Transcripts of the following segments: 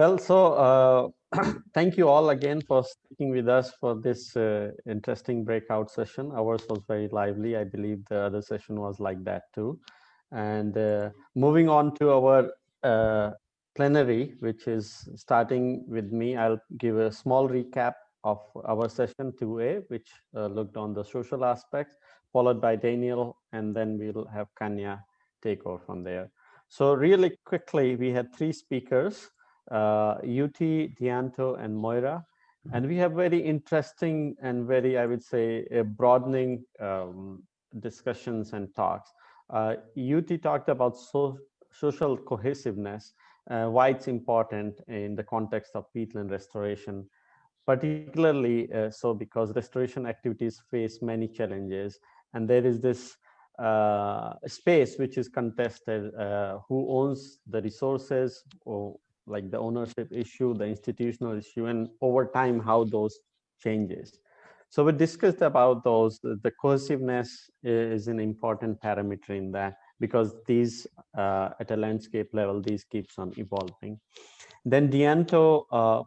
Well, so uh, thank you all again for sticking with us for this uh, interesting breakout session. Ours was very lively. I believe the other session was like that too. And uh, moving on to our uh, plenary, which is starting with me, I'll give a small recap of our session 2A, which uh, looked on the social aspects, followed by Daniel, and then we'll have Kanya take over from there. So really quickly, we had three speakers, uh, Yuti, Dianto, and Moira. And we have very interesting and very, I would say, broadening um, discussions and talks. Uh, Yuti talked about so, social cohesiveness, uh, why it's important in the context of peatland restoration, particularly uh, so because restoration activities face many challenges and there is this uh, space which is contested, uh, who owns the resources or like the ownership issue, the institutional issue, and over time how those changes. So we discussed about those, the cohesiveness is an important parameter in that because these uh, at a landscape level, these keeps on evolving. Then Dianto uh,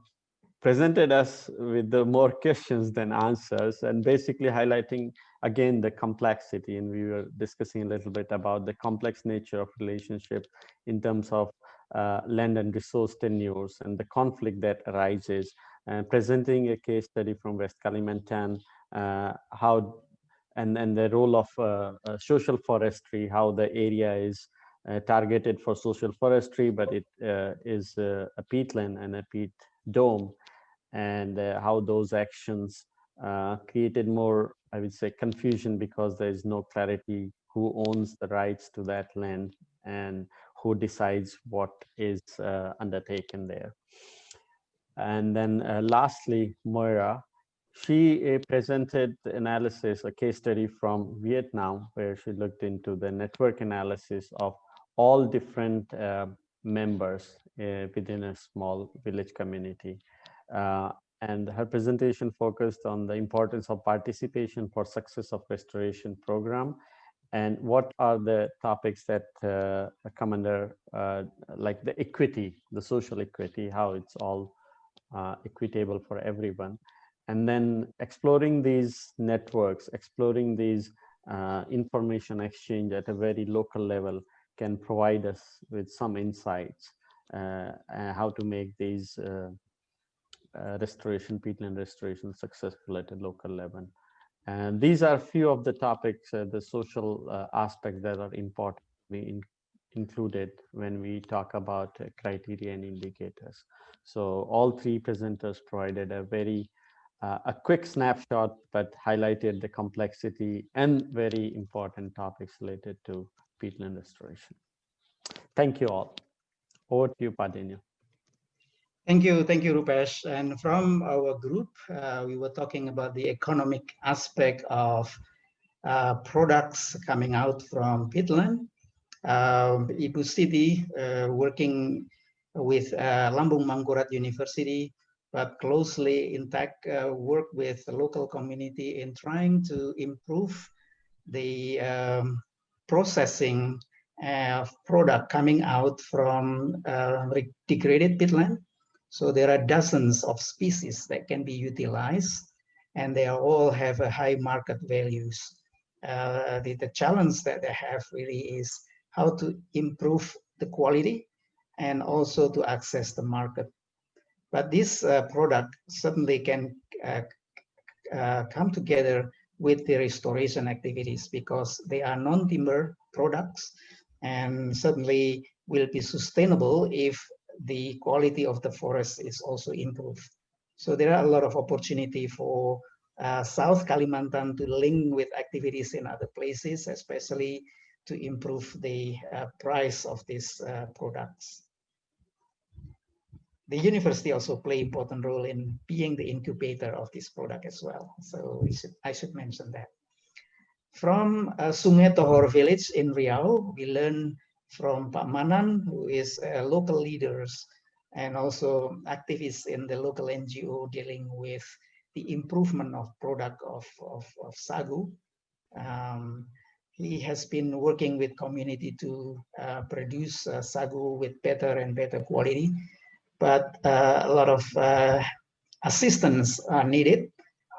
presented us with the more questions than answers and basically highlighting again the complexity and we were discussing a little bit about the complex nature of relationship in terms of uh, land and resource tenures and the conflict that arises uh, presenting a case study from West Kalimantan, uh, how and, and the role of uh, social forestry, how the area is targeted for social forestry, but it is a peatland and a peat dome, and how those actions created more, I would say, confusion because there is no clarity who owns the rights to that land and who decides what is uh, undertaken there. And then uh, lastly, Moira, she uh, presented analysis, a case study from Vietnam, where she looked into the network analysis of all different members within a small village community. Uh, and her presentation focused on the importance of participation for success of restoration program and what are the topics that uh, come under uh, like the equity, the social equity, how it's all uh, equitable for everyone. And then exploring these networks, exploring these uh, information exchange at a very local level can provide us with some insights uh, how to make these uh, restoration, peatland restoration successful at a local level. And these are a few of the topics, uh, the social uh, aspects that are important in, included when we talk about uh, criteria and indicators. So all three presenters provided a very uh, a quick snapshot, but highlighted the complexity and very important topics related to peatland restoration. Thank you all. Over to you, Pak Daniel. Thank you, thank you, Rupesh. And from our group, uh, we were talking about the economic aspect of uh, products coming out from peatland. Um, Ibu Siti, uh, working with uh, Lambung Mangkurat University, but closely in fact uh, work with the local community in trying to improve the um, processing of product coming out from uh, degraded peatland. So there are dozens of species that can be utilized and they all have a high market values. Uh, the, the challenge that they have really is how to improve the quality and also to access the market. But this uh, product certainly can uh, uh, come together with the restoration activities because they are non-timber products and certainly will be sustainable if the quality of the forest is also improved. So there are a lot of opportunity for uh, South Kalimantan to link with activities in other places, especially to improve the uh, price of these uh, products. The university also play important role in being the incubator of this product as well. So should, I should mention that. From uh, Sungai Tohor village in Riau, we learn from Pak Manan, who is a local leaders and also activists in the local NGO dealing with the improvement of product of, of, of sagu. Um, he has been working with community to uh, produce uh, sagu with better and better quality. but uh, a lot of uh, assistance are needed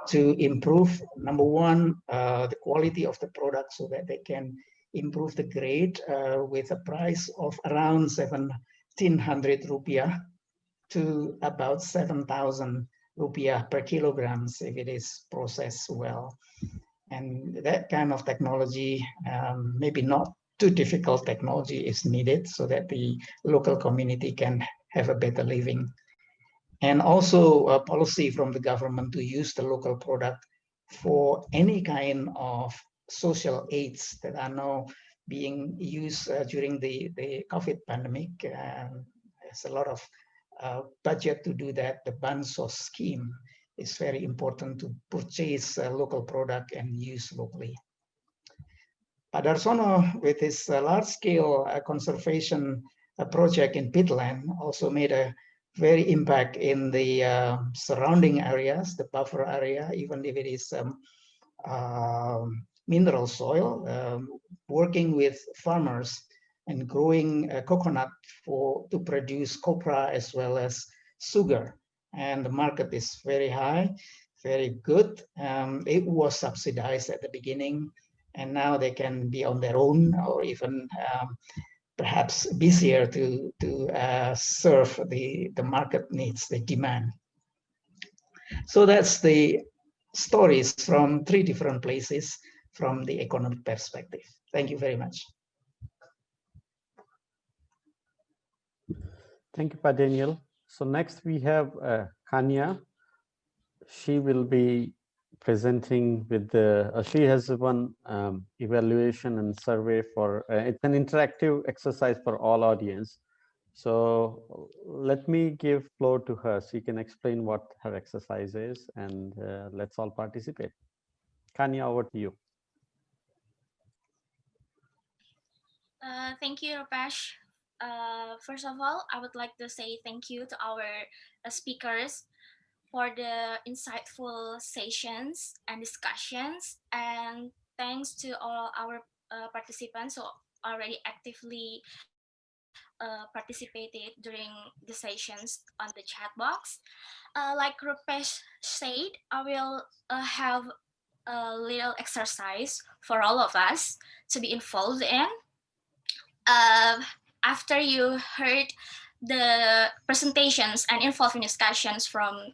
to improve, number one, uh, the quality of the product so that they can improve the grade uh, with a price of around 1700 rupiah to about 7000 rupiah per kilograms if it is processed well. And that kind of technology, um, maybe not too difficult technology is needed so that the local community can have a better living. And also a policy from the government to use the local product for any kind of social aids that are now being used uh, during the, the COVID pandemic. Um, there's a lot of uh, budget to do that. The Bansos scheme is very important to purchase a local product and use locally. Pak Darsono, with his uh, large-scale uh, conservation uh, project in peatland, also made a very impact in the uh, surrounding areas, the buffer area, even if it is um, uh, mineral soil, um, working with farmers and growing uh, coconut for to produce copra as well as sugar. And the market is very high, very good. Um, it was subsidized at the beginning, and now they can be on their own or even um, perhaps busier to, to uh, serve the, the market needs, the demand. So that's the stories from three different places from the economic perspective. Thank you very much. Thank you, Pa Daniel. So next we have uh, Kanya. She will be presenting with the, uh, she has one um, evaluation and survey for, uh, it's an interactive exercise for all audience. So let me give floor to her. She can explain what her exercise is and uh, let's all participate. Kanya, over to you. Uh, thank you, Rupesh. Uh, first of all, I would like to say thank you to our uh, speakers for the insightful sessions and discussions. And thanks to all our uh, participants who already actively uh, participated during the sessions on the chat box. Like Rupesh said, I will have a little exercise for all of us to be involved in. Uh, after you heard the presentations and involving discussions from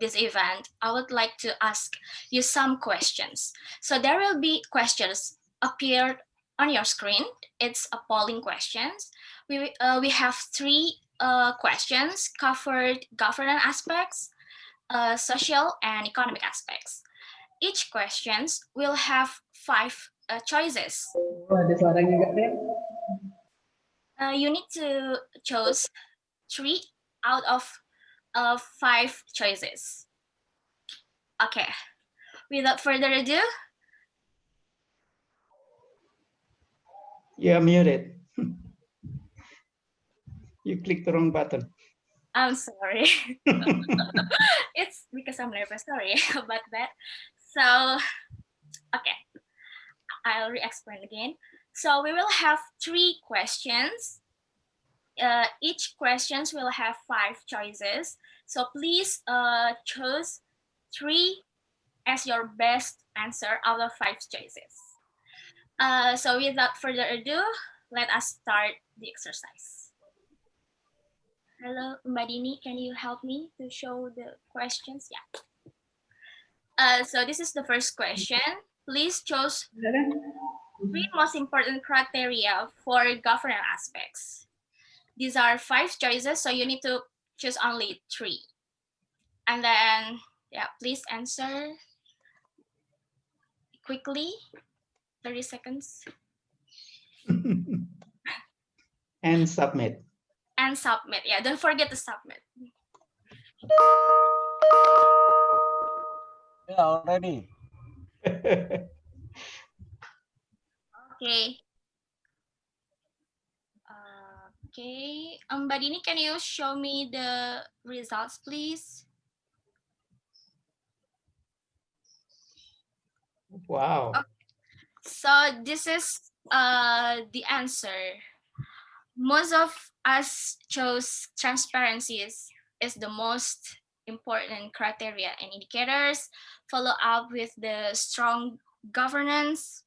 this event, I would like to ask you some questions. So there will be questions appeared on your screen. It's a polling questions. We, uh, we have three uh, questions covered governance aspects, uh, social and economic aspects. Each questions will have five uh, choices. Uh, you need to choose three out of uh, five choices. Okay, without further ado. You're muted. you clicked the wrong button. I'm sorry. it's because I'm nervous. Sorry about that. So, okay, I'll re-explain again. So we will have three questions. Uh, each questions will have five choices. So please uh, choose three as your best answer out of five choices. Uh, so without further ado, let us start the exercise. Hello, Madini, can you help me to show the questions? Yeah. Uh, so this is the first question. Please choose three most important criteria for governance aspects. These are five choices, so you need to choose only three. And then, yeah, please answer quickly, 30 seconds. and submit. And submit, yeah, don't forget to submit. Yeah, already. Okay. Okay, um, Badini, can you show me the results, please? Wow. Okay. So this is uh the answer. most of us chose transparency is, is the most important criteria and indicators, follow up with the strong governance,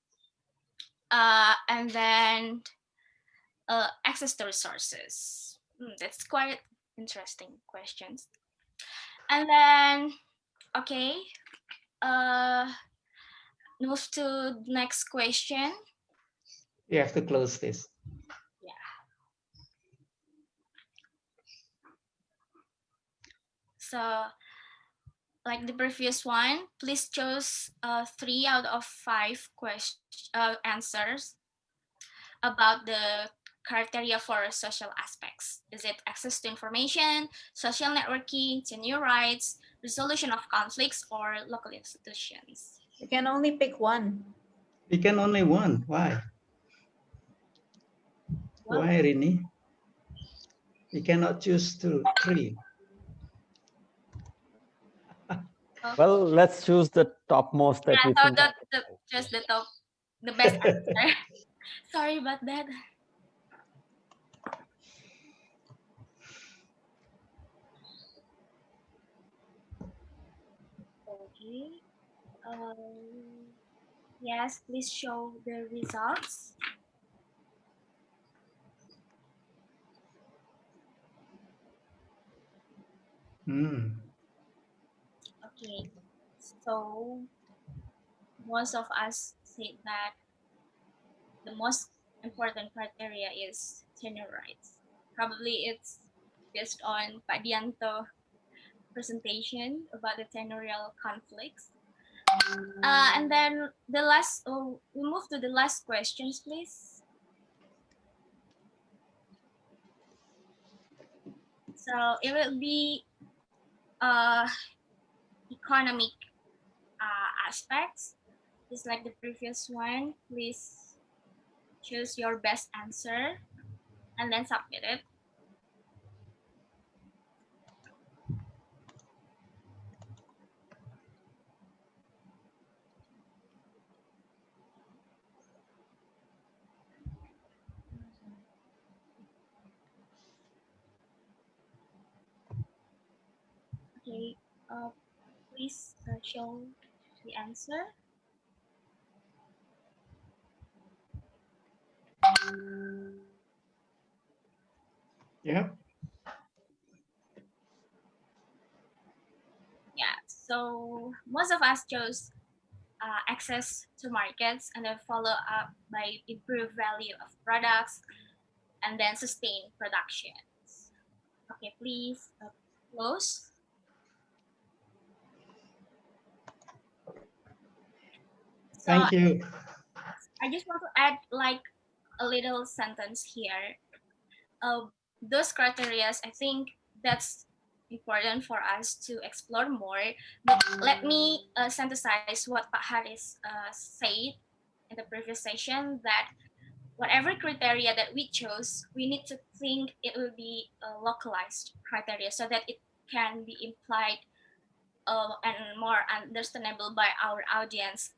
uh, and then uh, access to resources. Hmm, that's quite interesting questions. And then, okay, uh, move to next question. You have to close this. Yeah. So like the previous one, please choose uh, three out of five question, uh, answers about the criteria for social aspects. Is it access to information, social networking, tenure rights, resolution of conflicts, or local institutions? You can only pick one. We can only one. Why? Well- Why, Rini? We cannot choose two, three. Well, let's choose the topmost that Yeah, we so think. that, the, just the top, the best answer. Sorry about that. Okay. Um, yes, please show the results. Hmm. Okay, so most of us say that the most important criteria is tenure rights. Probably it's based on Pak Dianto presentation about the tenurial conflicts. Uh, and then the last, oh, we move to the last questions, please. So it will be uh, economic uh, aspects, just like the previous one. Please choose your best answer and then submit it. Okay, uh, please uh, show the answer. Yeah. Yeah, so most of us chose uh, access to markets and then follow up by improved value of products and then sustain productions. Okay, please uh, close. So Thank you. I just want to add like a little sentence here. Uh, those criteria, I think that's important for us to explore more. But let me uh, synthesize what Pak Haris uh, said in the previous session that whatever criteria that we chose, we need to think it will be a localized criteria so that it can be implied uh, and more understandable by our audience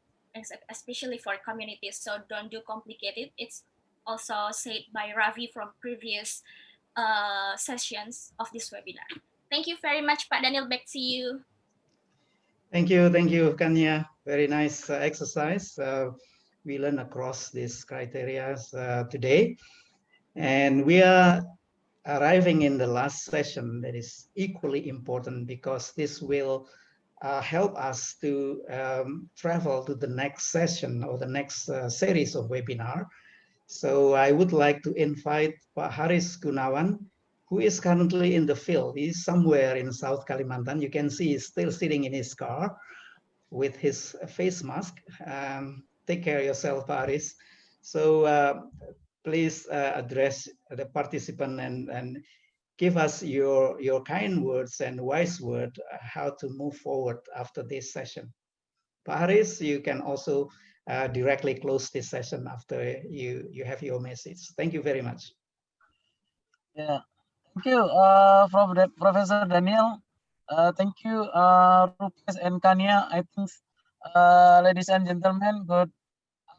especially for communities. So don't do complicated. It's also said by Ravi from previous uh, sessions of this webinar. Thank you very much, Pak Daniel. Back to you. Thank you. Thank you, Kanya. Very nice uh, exercise. Uh, we learn across these criteria uh, today. And we are arriving in the last session that is equally important because this will uh, help us to um, travel to the next session or the next uh, series of webinar. So I would like to invite Pak Haris Gunawan, who is currently in the field. He's somewhere in South Kalimantan. You can see he's still sitting in his car with his face mask. Um, take care of yourself, Haris. So uh, please uh, address the participant and, and give us your, your kind words and wise word uh, how to move forward after this session. Pak Haris, you can also uh, directly close this session after you, you have your message. Thank you very much. Yeah, thank you, uh, Prof. Professor Daniel. Uh, thank you, uh, Rupesh and Kanya. I think, uh, ladies and gentlemen, good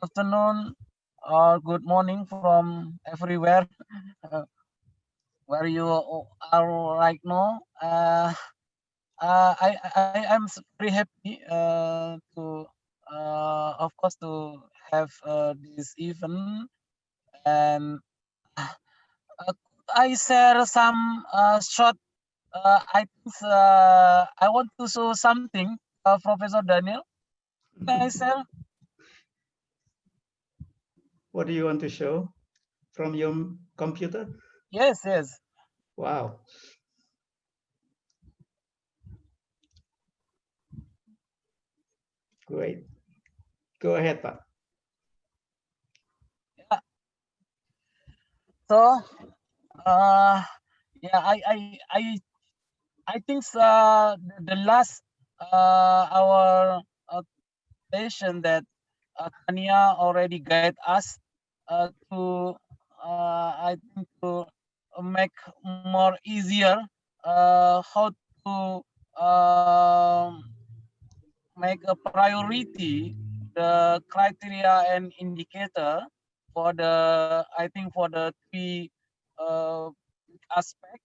afternoon or good morning from everywhere. Where you are right now. Uh, uh, I, I I'm s- very happy uh, to uh, of course to have uh, this event and uh, I share some uh, short uh, items. Uh, I want to show something, uh, Professor Daniel. Can I share? What do you want to show from your computer? Yes, yes. Wow. Great. Go ahead, Pak. So, uh, yeah, I, I, I, I think uh, the, the last uh, our uh, session that uh, Kanya already guide us uh, to, uh, I think to make more easier uh, how to um, make a priority the criteria and indicator for the I think for the three uh, aspect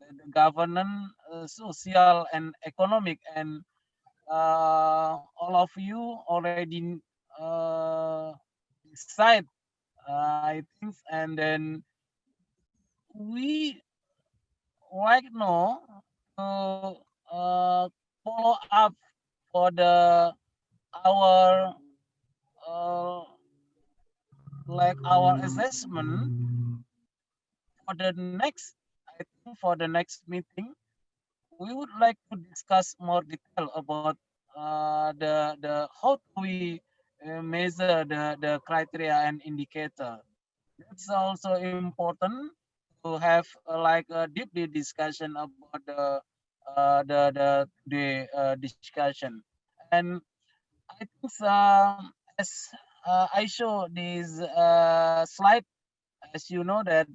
the the governance, uh, social and economic. And uh, all of you already uh, decide uh, I think. And then we right now to uh, follow up for the our uh, like our assessment for the next I think for the next meeting we would like to discuss more detail about uh, the the how do we uh, measure the the criteria and indicator. That's also important have uh, like a deeply discussion about the uh, the the the uh, discussion and I think um, as uh, I show this uh, slide, as you know that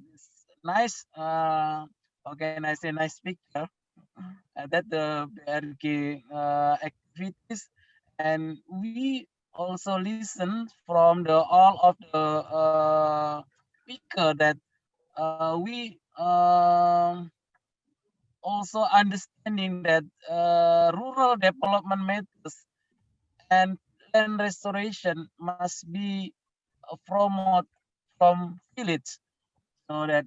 nice. Uh, can I say nice picture? that the uh, activities, and we also listen from the all of the speaker that uh, we um, also understanding that uh, rural development methods and land restoration must be promoted from village. So that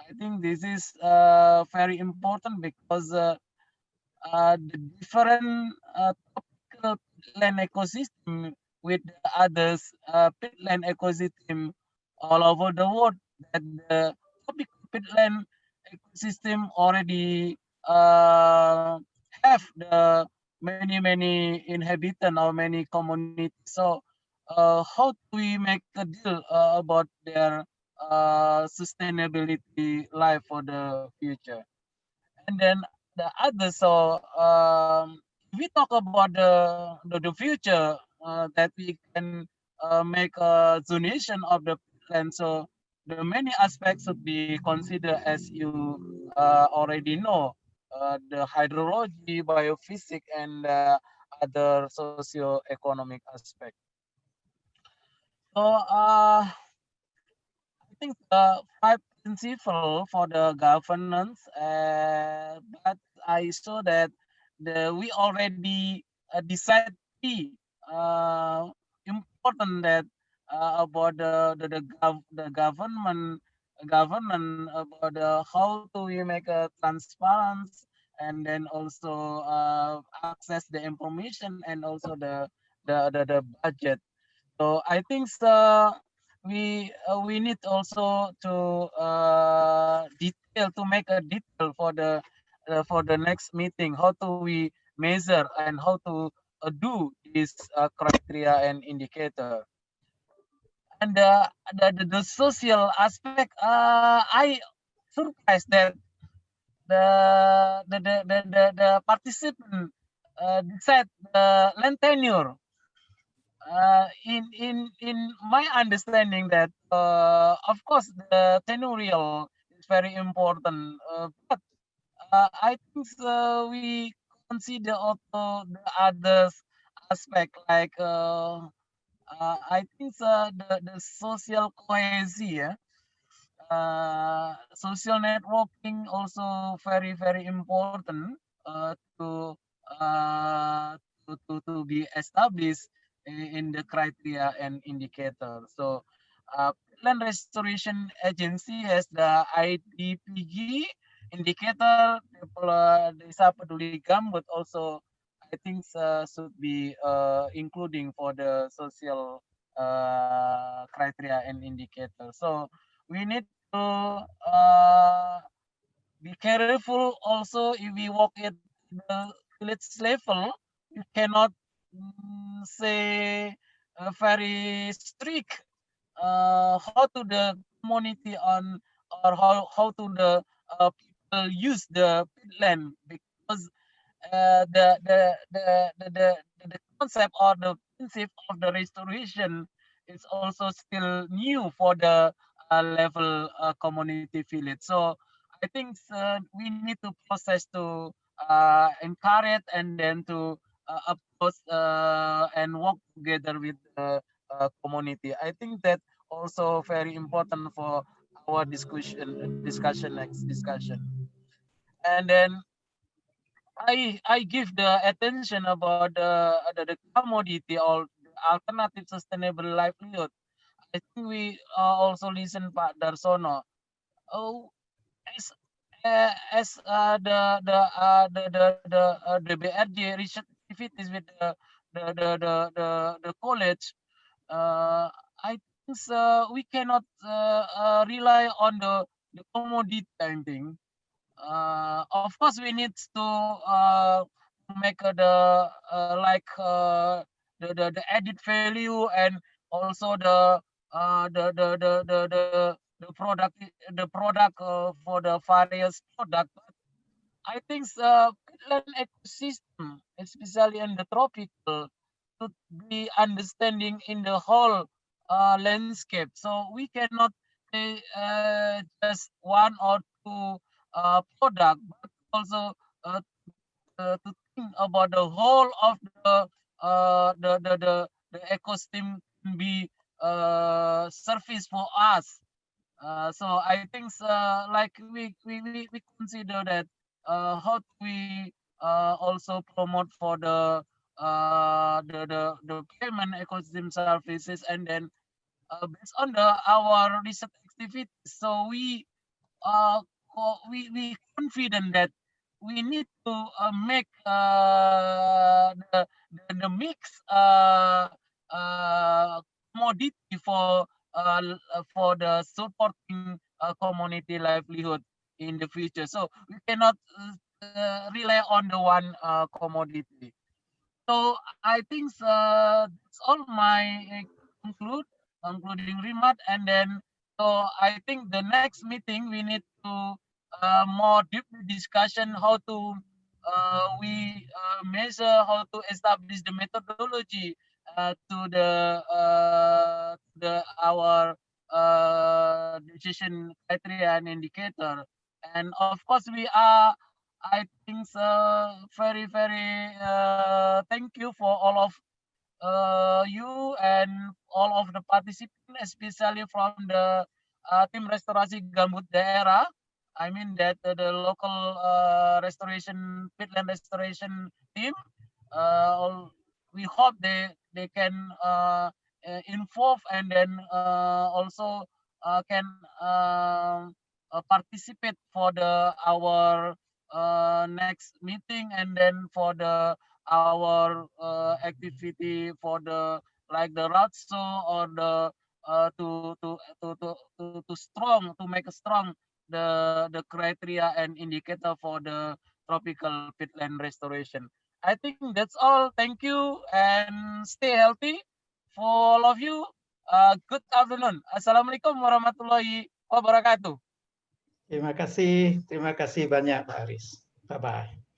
i think this is uh, very important because uh, uh, the different uh, land ecosystem with others uh, peatland ecosystem all over the world that the tropical peatland ecosystem already uh, have the many many inhabitant or many communities. So uh, how do we make a deal uh, about their uh, sustainability life for the future? And then the other so um we talk about the the, the future uh, that we can uh, make a zonation of the land so the many aspects should be considered as you uh, already know. Uh, the hydrology biophysics and uh, other socio-economic aspect so uh I think the five principles for the governance, uh, but I saw that the we already uh, decide uh, important that uh, about the the the, gov, the government government about the, how do we make a transparency and then also uh, access the information and also the the the, the budget so I think uh, we uh, we need also to uh, detail to make a detail for the uh, for the next meeting. How do we measure and how to uh, do this uh, criteria and indicator? And the, the the social aspect, uh, I surprised that the the the the, the, the participant uh, decide the land tenure. Uh, in in in my understanding that uh, of course the tenurial is very important uh, but uh, i think uh, we consider also the others aspect like uh, uh, i think uh, the the social cohesion uh, social networking also very very important uh, to, uh, to to to be established i- in the criteria and indicator. So, uh, Land Restoration Agency has the IDPG indicator, Depla- Desa Peduli Gambut also I think uh, should be uh, including for the social uh, criteria and indicator. So we need to uh, be careful also if we work at the village level, you cannot mm, say uh, very strict uh, how to the community on or how, how to the people use the land because uh, the, the, the, the, the, concept or the principle of the restoration is also still new for the uh, level uh, community village. So I think uh, we need to process to uh, encourage and then to uh, approach uh, and work together with the uh, community. I think that also very important for our discussion discussion next discussion. And then I I give the attention about the the, the commodity or alternative sustainable livelihood. I think we uh, also listen Pak Darsono. Oh, as uh, as uh, the the uh, the the the uh, the BRG research with the the the the the, the college, uh, I think uh, we cannot uh, uh, rely on the the commodity painting uh, of course we need to uh, make the uh, like uh, the, the the added value and also the uh, the, the the the the the product the product uh, for the various product I think uh, ecosystem, especially in the tropical, should be understanding in the whole landscape. So we cannot say just one or two product, but also uh, uh, to think about the whole of the uh, the, the the the ecosystem be uh, service for us. Uh, so I think uh, like we, we we we consider that uh, how we uh, also promote for the uh, the, the the payment ecosystem services and then uh, based on the our research activities so we uh we we confident that we need to uh, make uh, the, the the mix uh, uh, commodity for uh, uh, for the supporting uh, community livelihood in the future. So we cannot uh, uh, rely on the one uh, commodity. So I think uh, that's all my uh, conclude concluding remark, and then so I think the next meeting we need to uh, more deep discussion how to uh, we uh, measure how to establish the methodology uh, to the uh, the our uh, decision criteria and indicator. And of course we are i think uh, very very thank you for all of uh, you and all of the participants especially from the uh, tim restorasi gambut daerah. I mean that uh, the local uh, restoration peatland restoration team. Uh, all- we hope they they can uh, involve and then also can um, participate for the our next meeting and then for the our uh, activity for the like the roadshow or the uh, to, to to to to to strong to make strong the the criteria and indicator for the tropical peatland restoration. I think that's all. Thank you and stay healthy for all of you. Uh, good afternoon. Assalamualaikum warahmatullahi wabarakatuh. Terima kasih, terima kasih banyak Pak Aris. Bye bye.